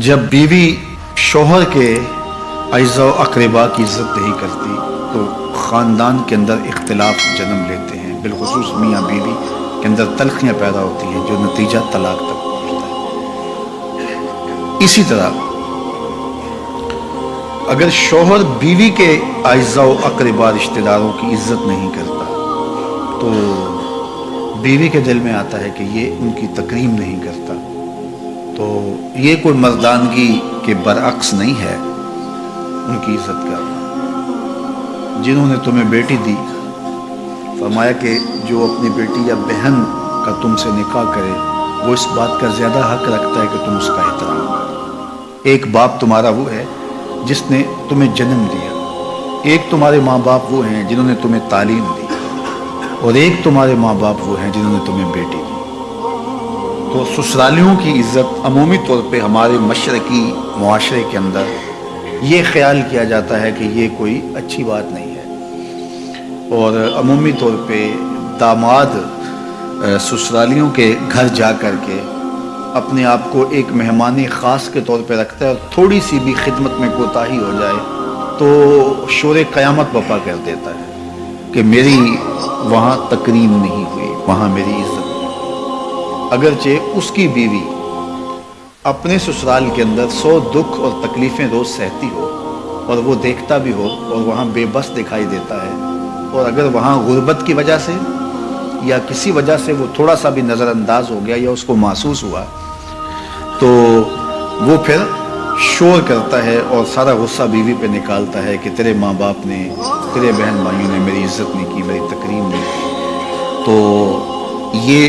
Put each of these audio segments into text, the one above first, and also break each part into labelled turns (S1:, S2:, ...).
S1: जब बीवी शोहर के अज़ा अकरबा की इज़्ज़त नहीं करती तो ख़ानदान के अंदर इख्तलाफ जन्म लेते हैं। बिलखसूस मियाँ बीवी के अंदर तलखियाँ पैदा होती हैं, जो नतीजा तलाक तक पहुँचता है। इसी तरह, अगर शोहर बीवी के अज़ा अकरबा रिश्तेदारों की इज़्ज़त नहीं करता तो बीवी के दिल में आता है कि ये उनकी तकरीम नहीं करता। तो ये कोई मर्दानगी के बरअक्स नहीं है उनकी इज़्ज़त करना जिन्होंने तुम्हें बेटी दी, फरमाया कि जो अपनी बेटी या बहन का तुमसे निकाह करे, वो इस बात का ज़्यादा हक रखता है कि तुम उसका एहतराम करो। एक बाप तुम्हारा वो है जिसने तुम्हें जन्म दिया। एक तुम्हारे माँ बाप वो हैं जिन्होंने तुम्हें तालीम दी। और एक तुम्हारे माँ बाप वो हैं जिन्होंने तुम्हें बेटी दी। तो ससुरालियों की इज़्ज़त अमूमी तौर पे हमारे मशरकी माशरे के अंदर ये ख्याल किया जाता है कि ये कोई अच्छी बात नहीं है। और अमूमी तौर पे दामाद ससुरालियों के घर जा कर के अपने आप को एक मेहमानी ख़ास के तौर पे रखता है और थोड़ी सी भी खिदमत में कोताही हो जाए तो शोर क़यामत बपा कर देता है कि मेरी वहाँ तकरीम नहीं हुई, वहाँ मेरी इज़्ज़त अगरचे उसकी बीवी अपने ससुराल के अंदर सौ दुख और तकलीफ़ें रोज़ सहती हो और वो देखता भी हो और वहाँ बेबस दिखाई देता है और अगर वहाँ गुर्बत की वजह से या किसी वजह से वो थोड़ा सा भी नज़रअंदाज हो गया या उसको महसूस हुआ तो वो फिर शोर करता है और सारा गुस्सा बीवी पे निकालता है कि तेरे माँ बाप ने, तेरे बहन भाइयों ने मेरी इज़्ज़त नहीं की, मेरी तकरीम नहीं की। तो ये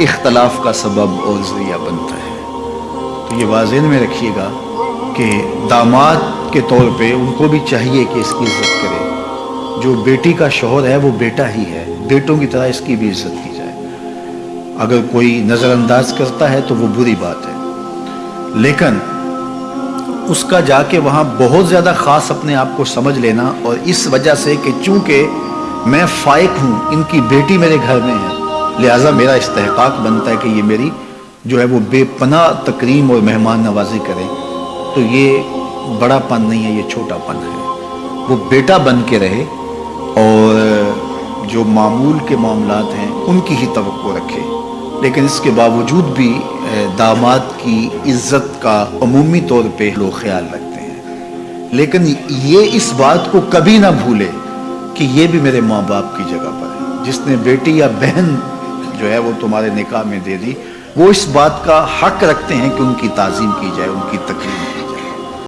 S1: इख्तलाफ का सबब और ज़रिया बनता है। तो ये वाजन में रखिएगा कि दामाद के तौर पे उनको भी चाहिए कि इसकी इज़्ज़त करें। जो बेटी का शोहर है, वो बेटा ही है। बेटों की तरह इसकी भी इज़्ज़त की जाए। अगर कोई नज़रअंदाज करता है तो वो बुरी बात है। लेकिन उसका जाके वहाँ बहुत ज़्यादा ख़ास अपने आप को समझ लेना और इस वजह से कि चूँकि मैं फ़ाइक हूँ, इनकी बेटी मेरे घर में है लिहाजा मेरा इस्तेकाक बनता है कि ये मेरी जो है वो बेपना तकरीम और मेहमान नवाजी करें। तो ये बड़ापन नहीं है, ये छोटापन है। वो बेटा बन के रहे और जो मामूल के मामला हैं, उनकी ही तो रखे। लेकिन इसके बावजूद भी दामाद की इज़्ज़त का अमूमी तौर पे लोग ख्याल रखते हैं। लेकिन ये इस बात को कभी ना भूले कि ये भी मेरे माँ बाप की जगह पर है। जिसने बेटी या बहन जो है वो तुम्हारे निकाह में दे दी। वो इस बात का हक रखते हैं कि उनकी ताज़ीम की जाए, उनकी